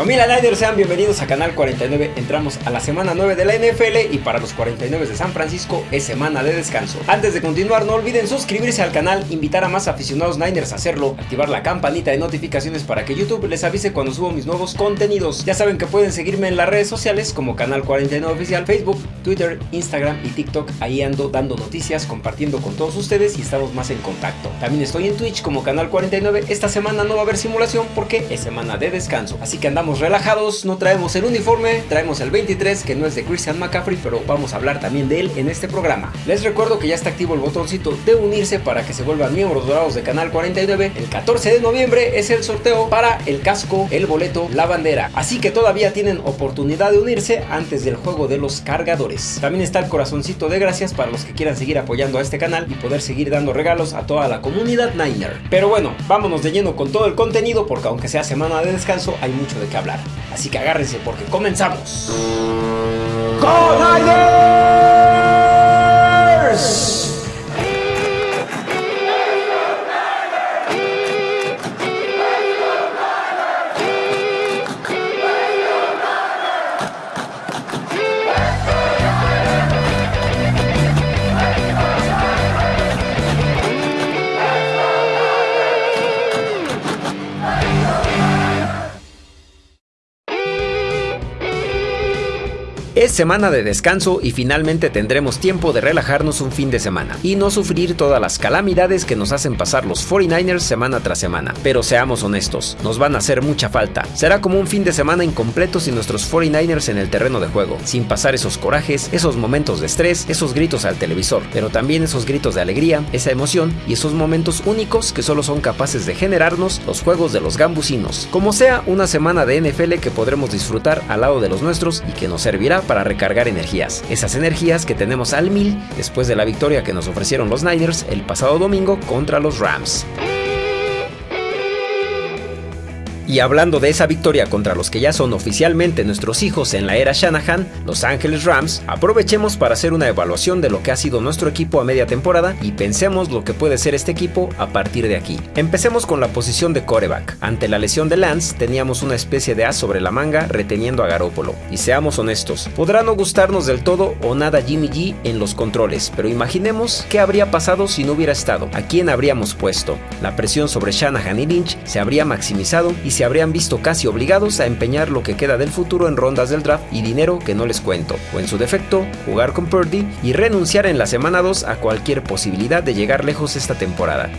Familia Niners, sean bienvenidos a Canal 49. Entramos a la semana 9 de la NFL y para los 49 de San Francisco es semana de descanso. Antes de continuar, no olviden suscribirse al canal, invitar a más aficionados Niners a hacerlo, activar la campanita de notificaciones para que YouTube les avise cuando subo mis nuevos contenidos. Ya saben que pueden seguirme en las redes sociales como Canal 49 Oficial, Facebook, Twitter, Instagram y TikTok. Ahí ando dando noticias, compartiendo con todos ustedes y estamos más en contacto. También estoy en Twitch como Canal 49. Esta semana no va a haber simulación porque es semana de descanso, así que andamos relajados, no traemos el uniforme, traemos el 23 que no es de Christian McCaffrey, pero vamos a hablar también de él en este programa. Les recuerdo que ya está activo el botoncito de unirse para que se vuelvan miembros dorados de Canal 49. El 14 de noviembre es el sorteo para el casco, el boleto, la bandera. Así que todavía tienen oportunidad de unirse antes del juego de los cargadores. También está el corazoncito de gracias para los que quieran seguir apoyando a este canal y poder seguir dando regalos a toda la comunidad Niner. Pero bueno, vámonos de lleno con todo el contenido porque aunque sea semana de descanso hay mucho de qué hablar. Así que agárrense porque comenzamos. ¡Go Es semana de descanso y finalmente tendremos tiempo de relajarnos un fin de semana y no sufrir todas las calamidades que nos hacen pasar los 49ers semana tras semana. Pero seamos honestos, nos van a hacer mucha falta. Será como un fin de semana incompleto sin nuestros 49ers en el terreno de juego, sin pasar esos corajes, esos momentos de estrés, esos gritos al televisor, pero también esos gritos de alegría, esa emoción y esos momentos únicos que solo son capaces de generarnos los juegos de los gambusinos. Como sea, una semana de NFL que podremos disfrutar al lado de los nuestros y que nos servirá para recargar energías. Esas energías que tenemos al mil después de la victoria que nos ofrecieron los Niners el pasado domingo contra los Rams. Y hablando de esa victoria contra los que ya son oficialmente nuestros hijos en la era Shanahan, Los Ángeles Rams, aprovechemos para hacer una evaluación de lo que ha sido nuestro equipo a media temporada y pensemos lo que puede ser este equipo a partir de aquí. Empecemos con la posición de coreback. Ante la lesión de Lance, teníamos una especie de as sobre la manga reteniendo a Garópolo. Y seamos honestos, podrá no gustarnos del todo o nada Jimmy G en los controles, pero imaginemos qué habría pasado si no hubiera estado, a quién habríamos puesto. La presión sobre Shanahan y Lynch se habría maximizado y se se habrían visto casi obligados a empeñar lo que queda del futuro en rondas del draft y dinero que no les cuento, o en su defecto, jugar con Purdy y renunciar en la semana 2 a cualquier posibilidad de llegar lejos esta temporada.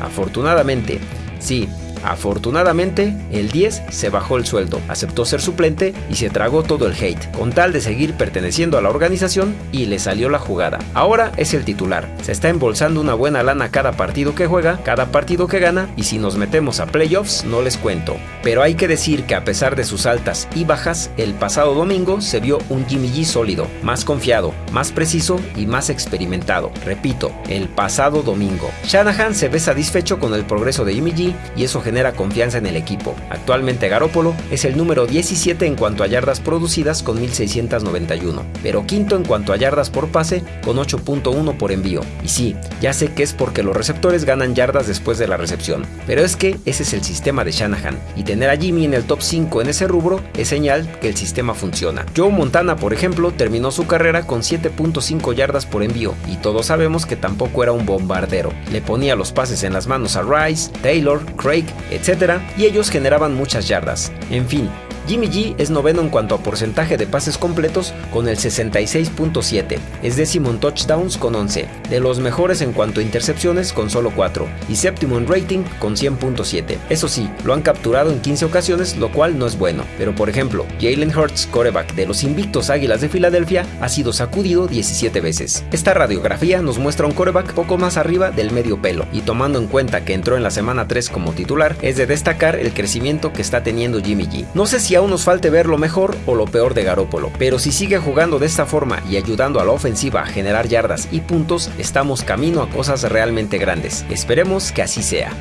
Afortunadamente, sí, Afortunadamente, el 10 se bajó el sueldo, aceptó ser suplente y se tragó todo el hate, con tal de seguir perteneciendo a la organización y le salió la jugada. Ahora es el titular, se está embolsando una buena lana cada partido que juega, cada partido que gana y si nos metemos a playoffs no les cuento. Pero hay que decir que a pesar de sus altas y bajas, el pasado domingo se vio un Jimmy G sólido, más confiado, más preciso y más experimentado. Repito, el pasado domingo. Shanahan se ve satisfecho con el progreso de Jimmy G y eso genera confianza en el equipo. Actualmente Garópolo es el número 17 en cuanto a yardas producidas con 1691, pero quinto en cuanto a yardas por pase con 8.1 por envío. Y sí, ya sé que es porque los receptores ganan yardas después de la recepción, pero es que ese es el sistema de Shanahan, y tener a Jimmy en el top 5 en ese rubro es señal que el sistema funciona. Joe Montana, por ejemplo, terminó su carrera con 7.5 yardas por envío, y todos sabemos que tampoco era un bombardero. Le ponía los pases en las manos a Rice, Taylor, Craig etc. Y ellos generaban muchas yardas. En fin, Jimmy G es noveno en cuanto a porcentaje de pases completos con el 66.7, es décimo en touchdowns con 11, de los mejores en cuanto a intercepciones con solo 4 y séptimo en rating con 100.7. Eso sí, lo han capturado en 15 ocasiones, lo cual no es bueno, pero por ejemplo, Jalen Hurts, coreback de los invictos Águilas de Filadelfia, ha sido sacudido 17 veces. Esta radiografía nos muestra un coreback poco más arriba del medio pelo, y tomando en cuenta que entró en la semana 3 como titular, es de destacar el crecimiento que está teniendo Jimmy G. No sé si aún nos falte ver lo mejor o lo peor de Garópolo, pero si sigue jugando de esta forma y ayudando a la ofensiva a generar yardas y puntos, estamos camino a cosas realmente grandes. Esperemos que así sea.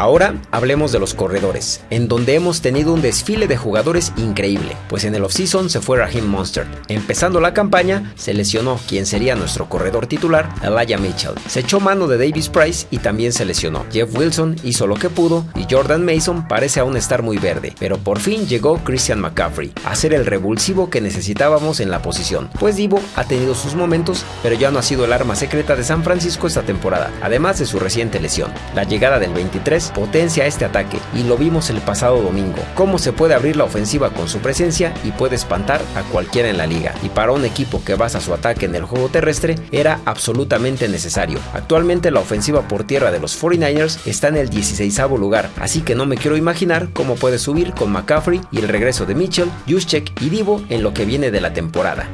Ahora hablemos de los corredores, en donde hemos tenido un desfile de jugadores increíble, pues en el offseason se fue Raheem Monster. Empezando la campaña, se lesionó quien sería nuestro corredor titular, Elijah Mitchell. Se echó mano de Davis Price y también se lesionó. Jeff Wilson hizo lo que pudo y Jordan Mason parece aún estar muy verde, pero por fin llegó Christian McCaffrey a ser el revulsivo que necesitábamos en la posición, pues Divo ha tenido sus momentos, pero ya no ha sido el arma secreta de San Francisco esta temporada, además de su reciente lesión. La llegada del 23 potencia este ataque y lo vimos el pasado domingo, cómo se puede abrir la ofensiva con su presencia y puede espantar a cualquiera en la liga. Y para un equipo que basa su ataque en el juego terrestre, era absolutamente necesario. Actualmente la ofensiva por tierra de los 49ers está en el 16 lugar, así que no me quiero imaginar cómo puede subir con McCaffrey y el regreso de Mitchell, Juszczyk y Divo en lo que viene de la temporada.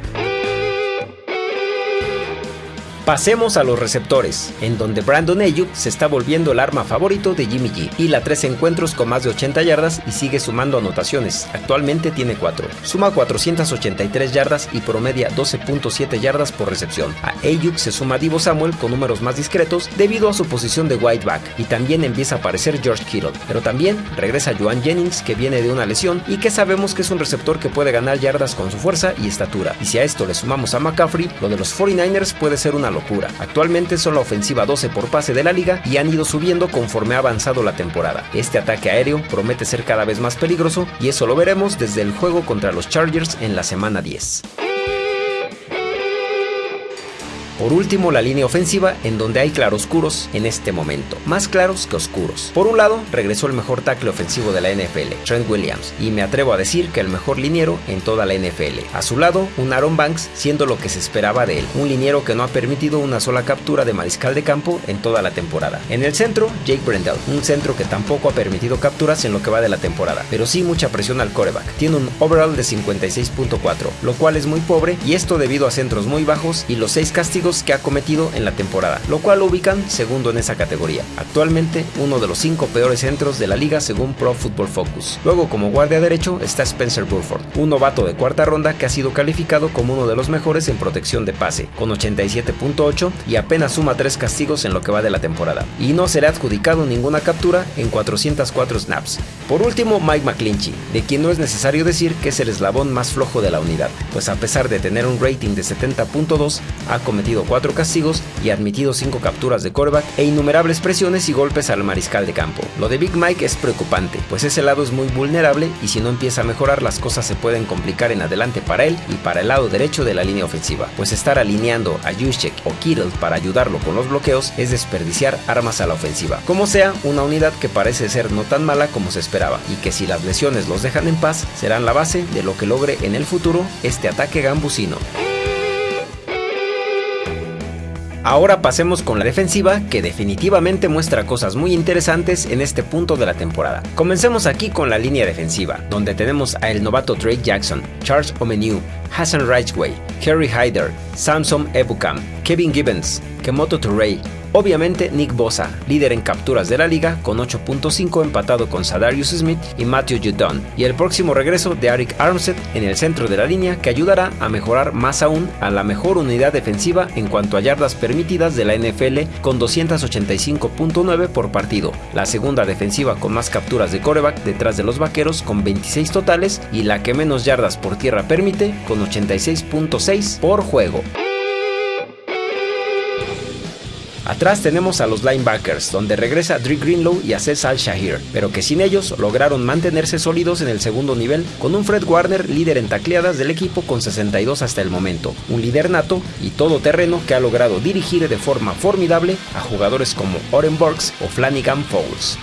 Pasemos a los receptores, en donde Brandon Ayuk se está volviendo el arma favorito de Jimmy G. y la tres encuentros con más de 80 yardas y sigue sumando anotaciones. Actualmente tiene 4. Suma 483 yardas y promedia 12.7 yardas por recepción. A Ayuk se suma Divo Samuel con números más discretos debido a su posición de wide back y también empieza a aparecer George Kittle. Pero también regresa Joan Jennings que viene de una lesión y que sabemos que es un receptor que puede ganar yardas con su fuerza y estatura. Y si a esto le sumamos a McCaffrey, lo de los 49ers puede ser una locura. Actualmente son la ofensiva 12 por pase de la liga y han ido subiendo conforme ha avanzado la temporada. Este ataque aéreo promete ser cada vez más peligroso y eso lo veremos desde el juego contra los Chargers en la semana 10. Por último, la línea ofensiva, en donde hay claroscuros en este momento, más claros que oscuros. Por un lado, regresó el mejor tackle ofensivo de la NFL, Trent Williams, y me atrevo a decir que el mejor liniero en toda la NFL. A su lado, un Aaron Banks, siendo lo que se esperaba de él, un liniero que no ha permitido una sola captura de mariscal de campo en toda la temporada. En el centro, Jake Brendel, un centro que tampoco ha permitido capturas en lo que va de la temporada, pero sí mucha presión al coreback. Tiene un overall de 56.4, lo cual es muy pobre, y esto debido a centros muy bajos y los 6 castigos que ha cometido en la temporada, lo cual lo ubican segundo en esa categoría. Actualmente uno de los cinco peores centros de la liga según Pro Football Focus. Luego como guardia derecho está Spencer Burford, un novato de cuarta ronda que ha sido calificado como uno de los mejores en protección de pase, con 87.8 y apenas suma tres castigos en lo que va de la temporada. Y no será adjudicado ninguna captura en 404 snaps. Por último, Mike McClinchy, de quien no es necesario decir que es el eslabón más flojo de la unidad, pues a pesar de tener un rating de 70.2, ha cometido cuatro castigos y admitido cinco capturas de coreback e innumerables presiones y golpes al mariscal de campo. Lo de Big Mike es preocupante, pues ese lado es muy vulnerable y si no empieza a mejorar las cosas se pueden complicar en adelante para él y para el lado derecho de la línea ofensiva, pues estar alineando a Juszczyk o Kittle para ayudarlo con los bloqueos es desperdiciar armas a la ofensiva. Como sea, una unidad que parece ser no tan mala como se esperaba y que si las lesiones los dejan en paz serán la base de lo que logre en el futuro este ataque gambusino. Ahora pasemos con la defensiva, que definitivamente muestra cosas muy interesantes en este punto de la temporada. Comencemos aquí con la línea defensiva, donde tenemos a el novato Drake Jackson, Charles Omeniu, Hassan Ridgway, Kerry Hyder, Samson Ebukam, Kevin Gibbons, Kemoto Turey, Obviamente Nick Bosa, líder en capturas de la liga con 8.5 empatado con Sadarius Smith y Matthew Judon, y el próximo regreso de Eric Armstead en el centro de la línea que ayudará a mejorar más aún a la mejor unidad defensiva en cuanto a yardas permitidas de la NFL con 285.9 por partido, la segunda defensiva con más capturas de coreback detrás de los vaqueros con 26 totales y la que menos yardas por tierra permite con 86.6 por juego. Atrás tenemos a los linebackers, donde regresa Drew Greenlow y Aces Al-Shahir, pero que sin ellos lograron mantenerse sólidos en el segundo nivel, con un Fred Warner líder en tacleadas del equipo con 62 hasta el momento, un líder nato y todoterreno que ha logrado dirigir de forma formidable a jugadores como Oren Burks o Flanagan Fowles.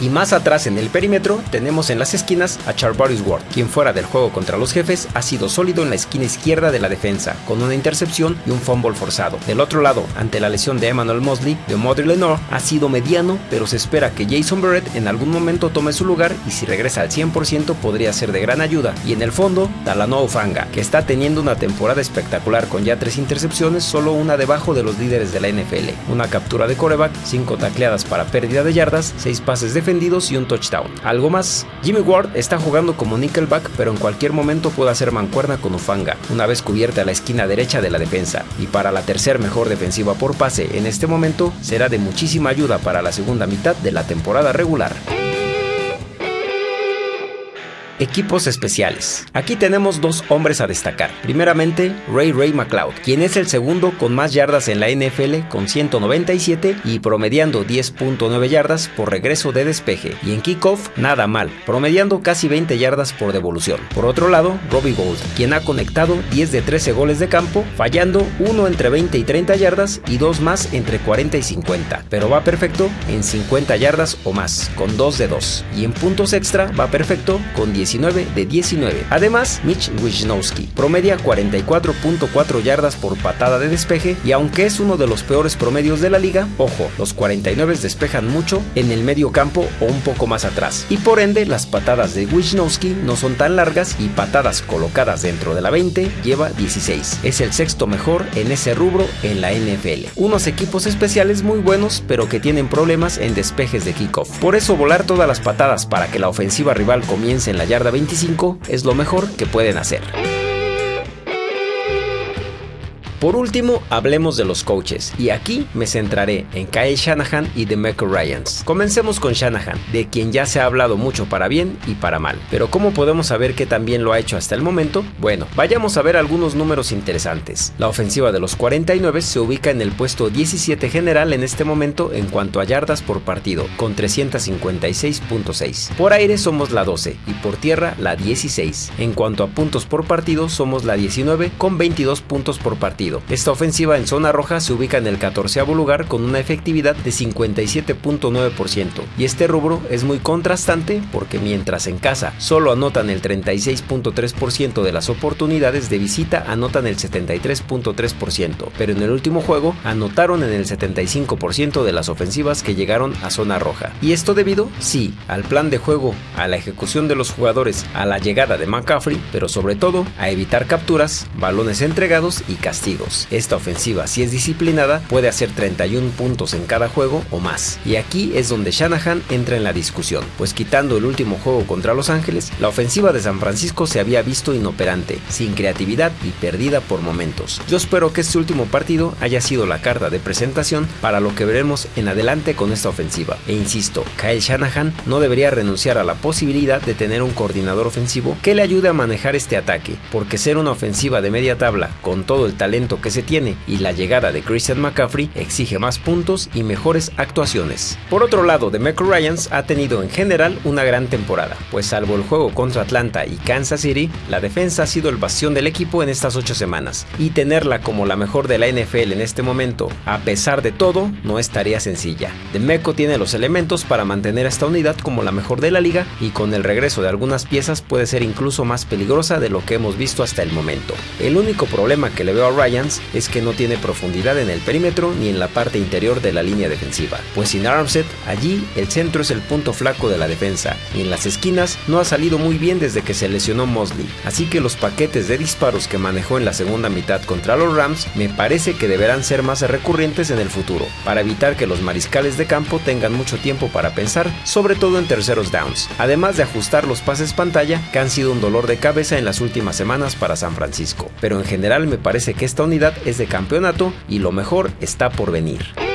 Y más atrás en el perímetro tenemos en las esquinas a Charvarius Ward, quien fuera del juego contra los jefes ha sido sólido en la esquina izquierda de la defensa, con una intercepción y un fumble forzado. Del otro lado, ante la lesión de Emmanuel Mosley, de Modry Lenore ha sido mediano, pero se espera que Jason Barrett en algún momento tome su lugar y si regresa al 100% podría ser de gran ayuda. Y en el fondo, Talanoa Ufanga, que está teniendo una temporada espectacular con ya tres intercepciones, solo una debajo de los líderes de la NFL. Una captura de coreback, cinco tacleadas para pérdida de yardas, seis pases de defendidos y un touchdown. Algo más, Jimmy Ward está jugando como nickelback, pero en cualquier momento puede hacer mancuerna con Ufanga, una vez cubierta la esquina derecha de la defensa. Y para la tercer mejor defensiva por pase en este momento, será de muchísima ayuda para la segunda mitad de la temporada regular. Equipos especiales. Aquí tenemos dos hombres a destacar. Primeramente, Ray Ray McLeod, quien es el segundo con más yardas en la NFL con 197 y promediando 10.9 yardas por regreso de despeje. Y en kickoff, nada mal, promediando casi 20 yardas por devolución. Por otro lado, Robbie Gold, quien ha conectado 10 de 13 goles de campo, fallando uno entre 20 y 30 yardas y dos más entre 40 y 50, pero va perfecto en 50 yardas o más, con 2 de 2. Y en puntos extra va perfecto con 10 19 de 19. Además, Mitch Wisnowski promedia 44.4 yardas por patada de despeje y aunque es uno de los peores promedios de la liga, ojo, los 49 despejan mucho en el medio campo o un poco más atrás. Y por ende, las patadas de Wisnowski no son tan largas y patadas colocadas dentro de la 20 lleva 16. Es el sexto mejor en ese rubro en la NFL. Unos equipos especiales muy buenos, pero que tienen problemas en despejes de kickoff. Por eso volar todas las patadas para que la ofensiva rival comience en la yarda 25 es lo mejor que pueden hacer. Por último, hablemos de los coaches, y aquí me centraré en Kyle Shanahan y Demeco Ryans. Comencemos con Shanahan, de quien ya se ha hablado mucho para bien y para mal. Pero ¿cómo podemos saber que también lo ha hecho hasta el momento? Bueno, vayamos a ver algunos números interesantes. La ofensiva de los 49 se ubica en el puesto 17 general en este momento en cuanto a yardas por partido, con 356.6. Por aire somos la 12 y por tierra la 16. En cuanto a puntos por partido somos la 19 con 22 puntos por partido esta ofensiva en zona roja se ubica en el 14 lugar con una efectividad de 57.9% y este rubro es muy contrastante porque mientras en casa solo anotan el 36.3% de las oportunidades de visita anotan el 73.3%, pero en el último juego anotaron en el 75% de las ofensivas que llegaron a zona roja. ¿Y esto debido? Sí, al plan de juego, a la ejecución de los jugadores, a la llegada de McCaffrey, pero sobre todo a evitar capturas, balones entregados y castigos. Esta ofensiva, si es disciplinada, puede hacer 31 puntos en cada juego o más. Y aquí es donde Shanahan entra en la discusión, pues quitando el último juego contra Los Ángeles, la ofensiva de San Francisco se había visto inoperante, sin creatividad y perdida por momentos. Yo espero que este último partido haya sido la carta de presentación para lo que veremos en adelante con esta ofensiva. E insisto, Kyle Shanahan no debería renunciar a la posibilidad de tener un coordinador ofensivo que le ayude a manejar este ataque, porque ser una ofensiva de media tabla con todo el talento que se tiene y la llegada de Christian McCaffrey exige más puntos y mejores actuaciones. Por otro lado, Demeco Ryans ha tenido en general una gran temporada, pues salvo el juego contra Atlanta y Kansas City, la defensa ha sido el bastión del equipo en estas ocho semanas, y tenerla como la mejor de la NFL en este momento, a pesar de todo, no es tarea sencilla. Demeco tiene los elementos para mantener esta unidad como la mejor de la liga y con el regreso de algunas piezas puede ser incluso más peligrosa de lo que hemos visto hasta el momento. El único problema que le veo a Es que no tiene profundidad en el perímetro ni en la parte interior de la línea defensiva, pues sin Armstead, allí el centro es el punto flaco de la defensa y en las esquinas no ha salido muy bien desde que se lesionó Mosley, así que los paquetes de disparos que manejó en la segunda mitad contra los Rams me parece que deberán ser más recurrentes en el futuro, para evitar que los mariscales de campo tengan mucho tiempo para pensar, sobre todo en terceros downs, además de ajustar los pases pantalla que han sido un dolor de cabeza en las últimas semanas para San Francisco, pero en general me parece que esta unidad es de campeonato y lo mejor está por venir.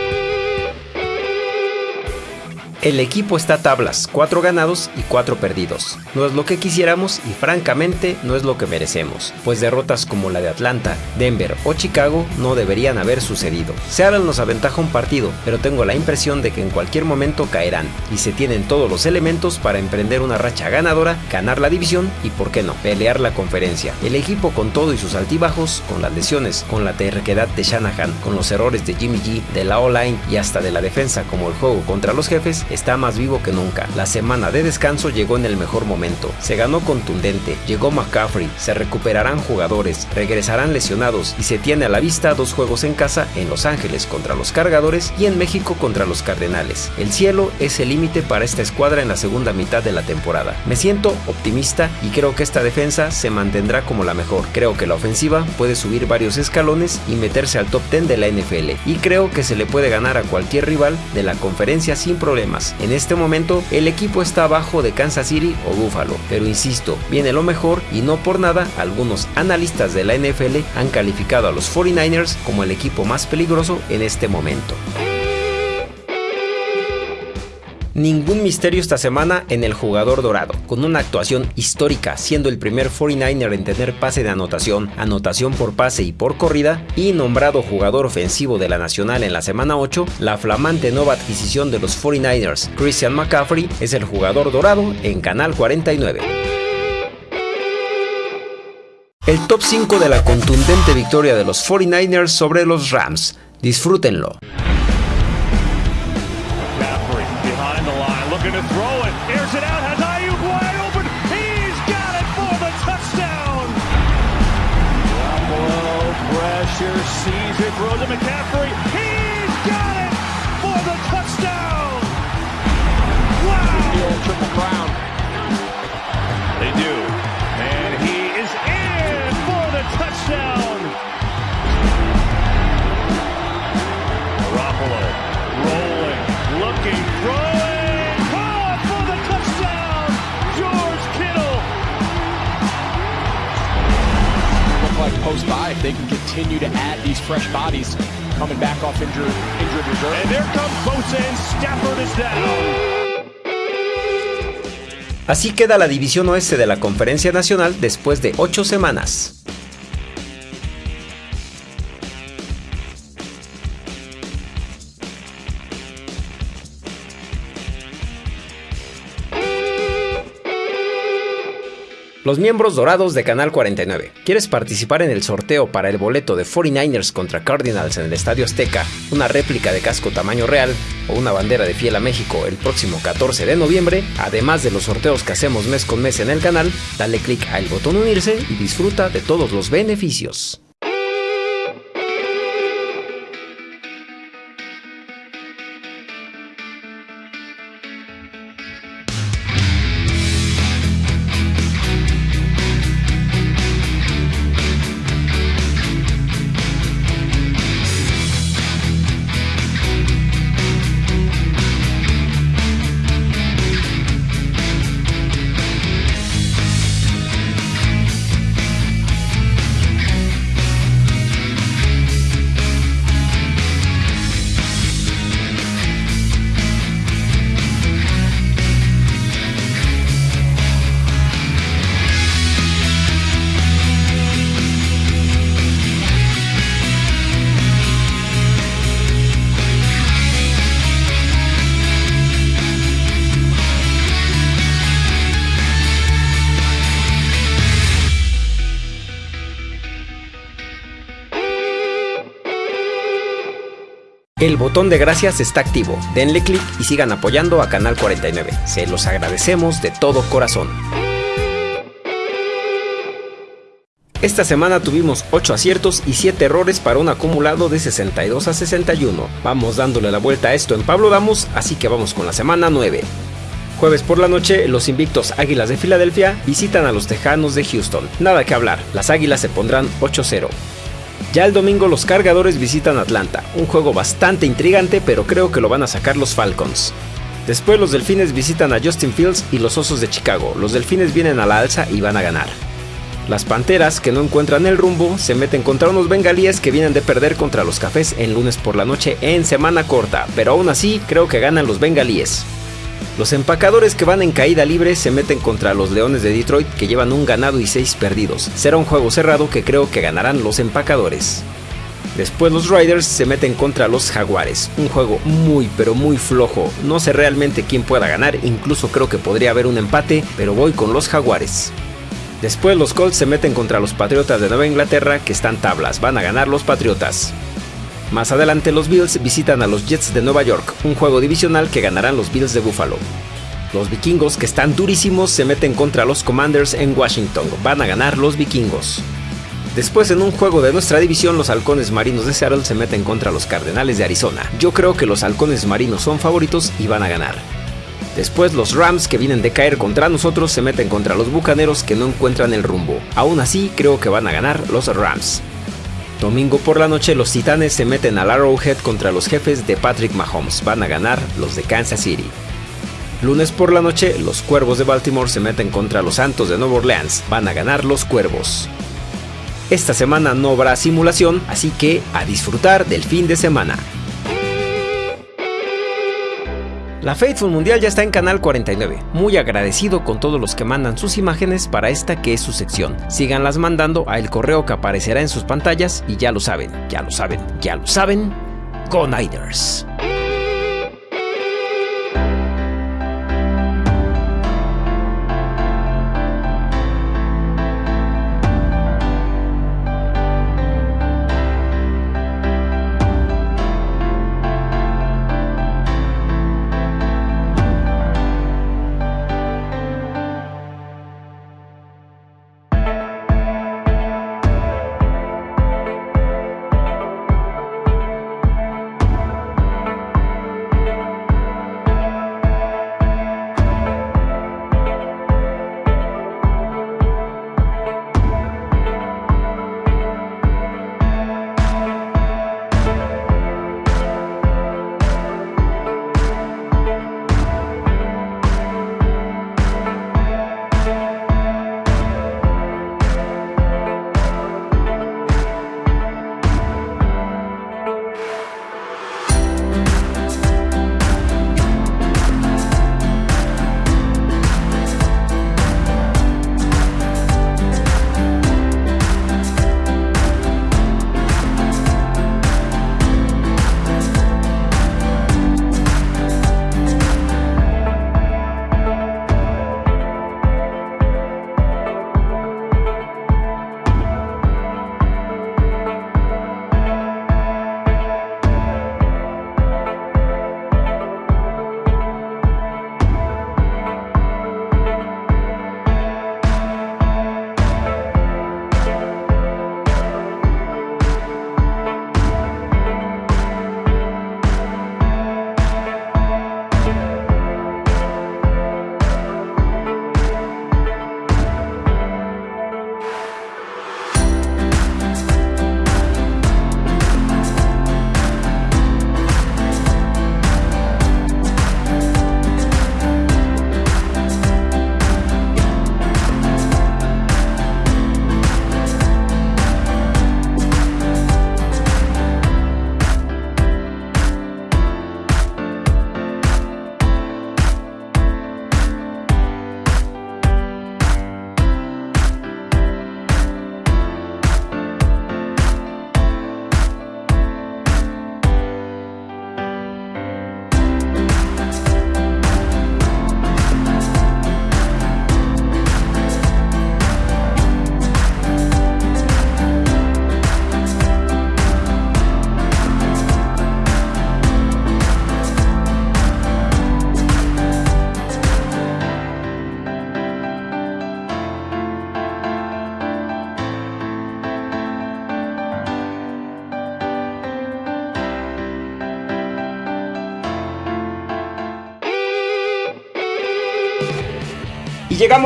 El equipo está a tablas, 4 ganados y 4 perdidos. No es lo que quisiéramos y francamente no es lo que merecemos, pues derrotas como la de Atlanta, Denver o Chicago no deberían haber sucedido. Seattle nos aventaja un partido, pero tengo la impresión de que en cualquier momento caerán y se tienen todos los elementos para emprender una racha ganadora, ganar la división y por qué no, pelear la conferencia. El equipo con todo y sus altibajos, con las lesiones, con la terquedad de Shanahan, con los errores de Jimmy G, de la O-line y hasta de la defensa como el juego contra los jefes, está más vivo que nunca. La semana de descanso llegó en el mejor momento. Se ganó contundente, llegó McCaffrey, se recuperarán jugadores, regresarán lesionados y se tiene a la vista dos juegos en casa en Los Ángeles contra los Cargadores y en México contra los Cardenales. El cielo es el límite para esta escuadra en la segunda mitad de la temporada. Me siento optimista y creo que esta defensa se mantendrá como la mejor. Creo que la ofensiva puede subir varios escalones y meterse al top 10 de la NFL y creo que se le puede ganar a cualquier rival de la conferencia sin problemas En este momento, el equipo está abajo de Kansas City o Buffalo, pero insisto, viene lo mejor y no por nada, algunos analistas de la NFL han calificado a los 49ers como el equipo más peligroso en este momento. Ningún misterio esta semana en el jugador dorado, con una actuación histórica, siendo el primer 49er en tener pase de anotación, anotación por pase y por corrida, y nombrado jugador ofensivo de la Nacional en la semana 8, la flamante nueva adquisición de los 49ers, Christian McCaffrey, es el jugador dorado en Canal 49. El top 5 de la contundente victoria de los 49ers sobre los Rams. Disfrútenlo. Rowan airs it out. Has Ayuk wide open. He's got it for the touchdown. Down pressure, sees it, throws McCaffrey. Post by if they can continue to add these fresh bodies coming back off injured, injured reserve. And there comes Bosa and Stafford is down. Así queda la división oeste de la Conferencia Nacional después de 8 semanas. Los miembros dorados de Canal 49. ¿Quieres participar en el sorteo para el boleto de 49ers contra Cardinals en el Estadio Azteca, una réplica de casco tamaño real o una bandera de fiel a México el próximo 14 de noviembre? Además de los sorteos que hacemos mes con mes en el canal, dale click al botón unirse y disfruta de todos los beneficios. El botón de gracias está activo, denle clic y sigan apoyando a Canal 49. Se los agradecemos de todo corazón. Esta semana tuvimos 8 aciertos y 7 errores para un acumulado de 62 a 61. Vamos dándole la vuelta a esto en Pablo Damos, así que vamos con la semana 9. Jueves por la noche, los invictos Águilas de Filadelfia visitan a los Tejanos de Houston. Nada que hablar, las Águilas se pondrán 8-0. Ya el domingo los cargadores visitan Atlanta, un juego bastante intrigante pero creo que lo van a sacar los Falcons. Después los Delfines visitan a Justin Fields y los Osos de Chicago, los Delfines vienen a la alza y van a ganar. Las Panteras, que no encuentran el rumbo, se meten contra unos bengalíes que vienen de perder contra los Cafés en lunes por la noche en semana corta, pero aún así creo que ganan los bengalíes. Los empacadores que van en caída libre se meten contra los Leones de Detroit que llevan un ganado y seis perdidos. Será un juego cerrado que creo que ganarán los empacadores. Después los Riders se meten contra los Jaguares, un juego muy pero muy flojo, no sé realmente quién pueda ganar, incluso creo que podría haber un empate, pero voy con los Jaguares. Después los Colts se meten contra los Patriotas de Nueva Inglaterra que están tablas, van a ganar los Patriotas. Más adelante los Bills visitan a los Jets de Nueva York, un juego divisional que ganarán los Bills de Buffalo. Los vikingos, que están durísimos, se meten contra los Commanders en Washington. Van a ganar los vikingos. Después, en un juego de nuestra división, los halcones marinos de Seattle se meten contra los Cardenales de Arizona. Yo creo que los halcones marinos son favoritos y van a ganar. Después, los Rams, que vienen de caer contra nosotros, se meten contra los Bucaneros que no encuentran el rumbo. Aún así, creo que van a ganar los Rams. Domingo por la noche los Titanes se meten al Arrowhead contra los jefes de Patrick Mahomes. Van a ganar los de Kansas City. Lunes por la noche, los Cuervos de Baltimore se meten contra los Santos de Nueva Orleans. Van a ganar los Cuervos. Esta semana no habrá simulación, así que a disfrutar del fin de semana. La Faithful Mundial ya está en Canal 49. Muy agradecido con todos los que mandan sus imágenes para esta que es su sección. Síganlas mandando a el correo que aparecerá en sus pantallas y ya lo saben, ya lo saben, ya lo saben. Go Niners.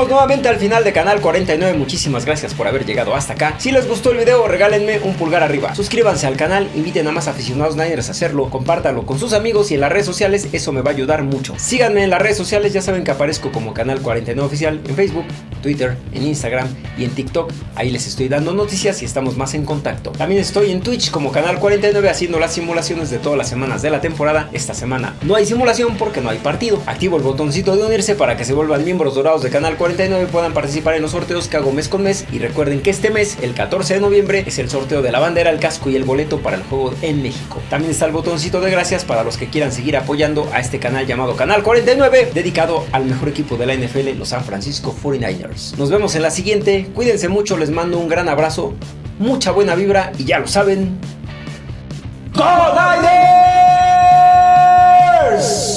Nuevamente al final de Canal 49, muchísimas gracias por haber llegado hasta acá. Si les gustó el video, regálenme un pulgar arriba. Suscríbanse al canal, inviten a más aficionados Niners a hacerlo, compártanlo con sus amigos y en las redes sociales, eso me va a ayudar mucho. Síganme en las redes sociales, ya saben que aparezco como Canal 49 Oficial en Facebook, Twitter, en Instagram y en TikTok. Ahí les estoy dando noticias y estamos más en contacto. También estoy en Twitch como Canal 49 haciendo las simulaciones de todas las semanas de la temporada. Esta semana no hay simulación porque no hay partido. Activo el botoncito de unirse para que se vuelvan miembros dorados de Canal 49 puedan participar en los sorteos que hago mes con mes y recuerden que este mes, el 14 de noviembre, es el sorteo de la bandera, el casco y el boleto para el juego en México. También está el botoncito de gracias para los que quieran seguir apoyando a este canal llamado Canal 49, dedicado al mejor equipo de la NFL, los San Francisco 49ers. Nos vemos en la siguiente, cuídense mucho, les mando un gran abrazo, mucha buena vibra y ya lo saben. ¡Go Niners!